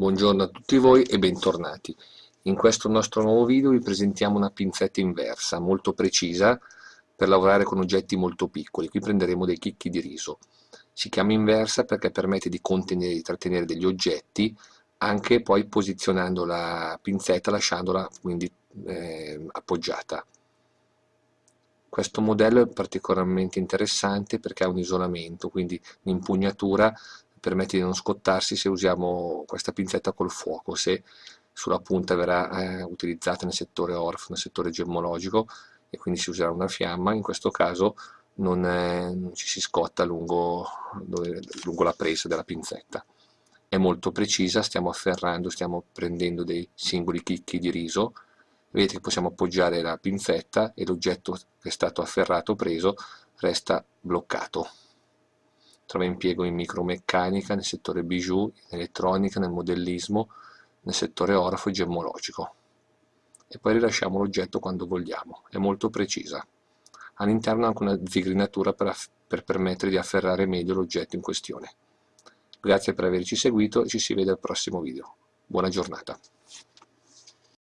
Buongiorno a tutti voi e bentornati. In questo nostro nuovo video vi presentiamo una pinzetta inversa, molto precisa, per lavorare con oggetti molto piccoli. Qui prenderemo dei chicchi di riso. Si chiama inversa perché permette di contenere di trattenere degli oggetti, anche poi posizionando la pinzetta, lasciandola quindi eh, appoggiata. Questo modello è particolarmente interessante perché ha un isolamento, quindi l'impugnatura permette di non scottarsi se usiamo questa pinzetta col fuoco, se sulla punta verrà eh, utilizzata nel settore ORF, nel settore gemmologico e quindi si userà una fiamma, in questo caso non, è, non ci si scotta lungo, dove, lungo la presa della pinzetta. È molto precisa, stiamo afferrando, stiamo prendendo dei singoli chicchi di riso, vedete che possiamo appoggiare la pinzetta e l'oggetto che è stato afferrato preso resta bloccato trova impiego in micromeccanica, nel settore bijou, in elettronica, nel modellismo, nel settore orafo e gemmologico. E poi rilasciamo l'oggetto quando vogliamo, è molto precisa. All'interno anche una zigrinatura per, per permettere di afferrare meglio l'oggetto in questione. Grazie per averci seguito e ci si vede al prossimo video. Buona giornata.